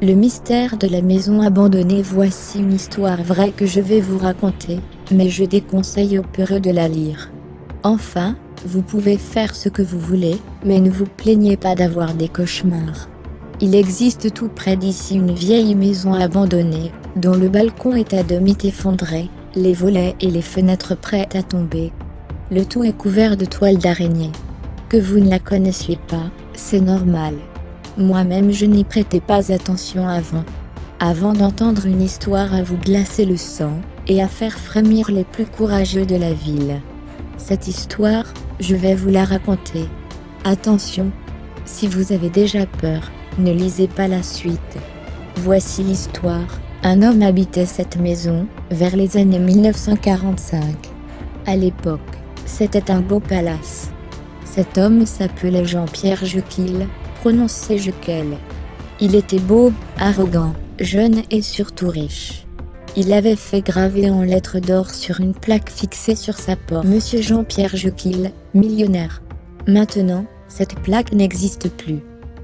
Le mystère de la maison abandonnée Voici une histoire vraie que je vais vous raconter, mais je déconseille aux peureux de la lire. Enfin, vous pouvez faire ce que vous voulez, mais ne vous plaignez pas d'avoir des cauchemars. Il existe tout près d'ici une vieille maison abandonnée, dont le balcon est à demi effondré, les volets et les fenêtres prêtes à tomber. Le tout est couvert de toiles d'araignée. Que vous ne la connaissiez pas, c'est normal. Moi-même je n'y prêtais pas attention avant. Avant d'entendre une histoire à vous glacer le sang, et à faire frémir les plus courageux de la ville. Cette histoire, je vais vous la raconter. Attention, si vous avez déjà peur, ne lisez pas la suite. Voici l'histoire. Un homme habitait cette maison, vers les années 1945. À l'époque, c'était un beau palace. Cet homme s'appelait Jean-Pierre Jequil, prononcé Jequel. Il était beau, arrogant, jeune et surtout riche. Il avait fait graver en lettres d'or sur une plaque fixée sur sa porte Monsieur Jean-Pierre Jequil, millionnaire. Maintenant, cette plaque n'existe plus.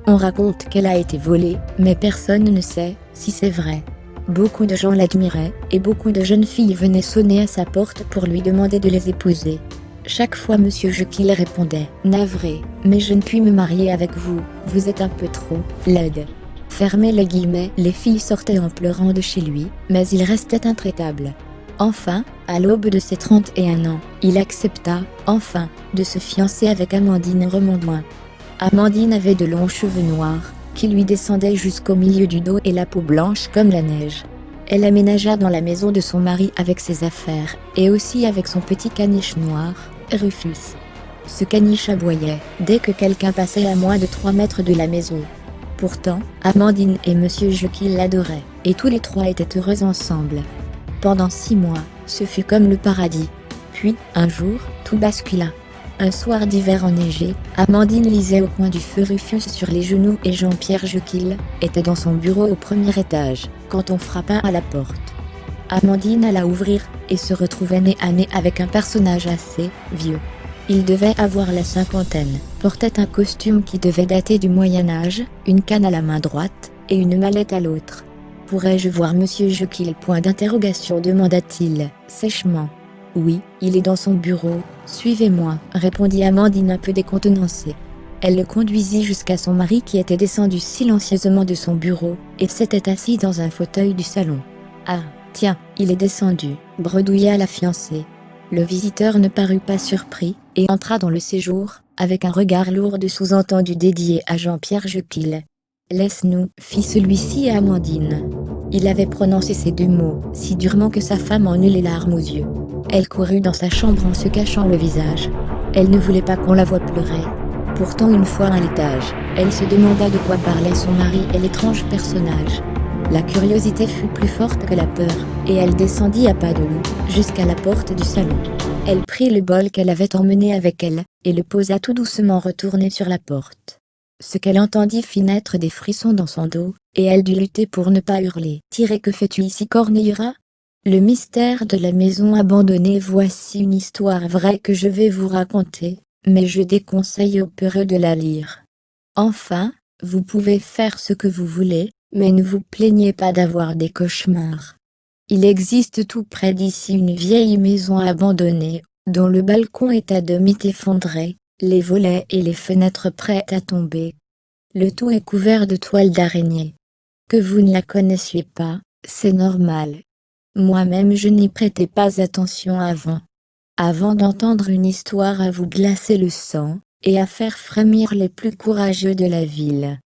On raconte qu'elle a été volée, mais personne ne sait si c'est vrai. Beaucoup de gens l'admiraient, et beaucoup de jeunes filles venaient sonner à sa porte pour lui demander de les épouser. Chaque fois Monsieur Jekyll répondait « Navré, mais je ne puis me marier avec vous, vous êtes un peu trop laide ». Fermez les guillemets, les filles sortaient en pleurant de chez lui, mais il restait intraitable. Enfin, à l'aube de ses 31 ans, il accepta, enfin, de se fiancer avec Amandine Remondouin. Amandine avait de longs cheveux noirs, qui lui descendaient jusqu'au milieu du dos et la peau blanche comme la neige. Elle aménagea dans la maison de son mari avec ses affaires, et aussi avec son petit caniche noir, Rufus. Ce caniche aboyait, dès que quelqu'un passait à moins de 3 mètres de la maison. Pourtant, Amandine et Monsieur Jekyll l'adoraient, et tous les trois étaient heureux ensemble. Pendant six mois, ce fut comme le paradis. Puis, un jour, tout bascula. Un soir d'hiver enneigé, Amandine lisait au coin du feu Rufus sur les genoux et Jean-Pierre Jekyll était dans son bureau au premier étage, quand on frappa à la porte. Amandine alla ouvrir, et se retrouvait nez à nez avec un personnage assez vieux. Il devait avoir la cinquantaine, portait un costume qui devait dater du Moyen-Âge, une canne à la main droite, et une mallette à l'autre. Pourrais-je voir Monsieur Jekyll Point d'interrogation demanda-t-il, sèchement. Oui, il est dans son bureau, suivez-moi, répondit Amandine un peu décontenancée. Elle le conduisit jusqu'à son mari qui était descendu silencieusement de son bureau, et s'était assis dans un fauteuil du salon. Ah, tiens, il est descendu, bredouilla la fiancée. Le visiteur ne parut pas surpris, et entra dans le séjour, avec un regard lourd de sous-entendu dédié à Jean-Pierre Jekyll. Laisse-nous, fit celui-ci à Amandine. Il avait prononcé ces deux mots, si durement que sa femme en eut les larmes aux yeux. Elle courut dans sa chambre en se cachant le visage. Elle ne voulait pas qu'on la voie pleurer. Pourtant une fois à l'étage, elle se demanda de quoi parlait son mari et l'étrange personnage. La curiosité fut plus forte que la peur, et elle descendit à pas de loup, jusqu'à la porte du salon. Elle prit le bol qu'elle avait emmené avec elle, et le posa tout doucement retourné sur la porte. Ce qu'elle entendit fit naître des frissons dans son dos, et elle dut lutter pour ne pas hurler. « Tirez que fais-tu ici Corneillera ?» Le mystère de la maison abandonnée Voici une histoire vraie que je vais vous raconter, mais je déconseille aux peureux de la lire. Enfin, vous pouvez faire ce que vous voulez, mais ne vous plaignez pas d'avoir des cauchemars. Il existe tout près d'ici une vieille maison abandonnée, dont le balcon est à demi effondré, les volets et les fenêtres prêtes à tomber. Le tout est couvert de toiles d'araignée. Que vous ne la connaissiez pas, c'est normal. Moi-même je n'y prêtais pas attention avant. Avant d'entendre une histoire à vous glacer le sang, et à faire frémir les plus courageux de la ville.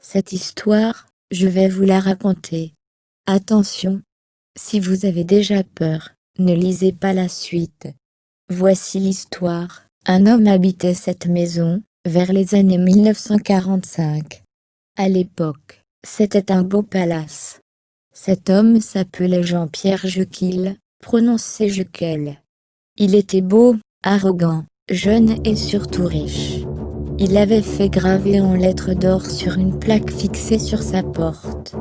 Cette histoire, je vais vous la raconter. Attention, si vous avez déjà peur, ne lisez pas la suite. Voici l'histoire. Un homme habitait cette maison, vers les années 1945. À l'époque, c'était un beau palace. Cet homme s'appelait Jean-Pierre Jequil, prononcé Jequel. Il était beau, arrogant, jeune et surtout riche. Il avait fait graver en lettres d'or sur une plaque fixée sur sa porte.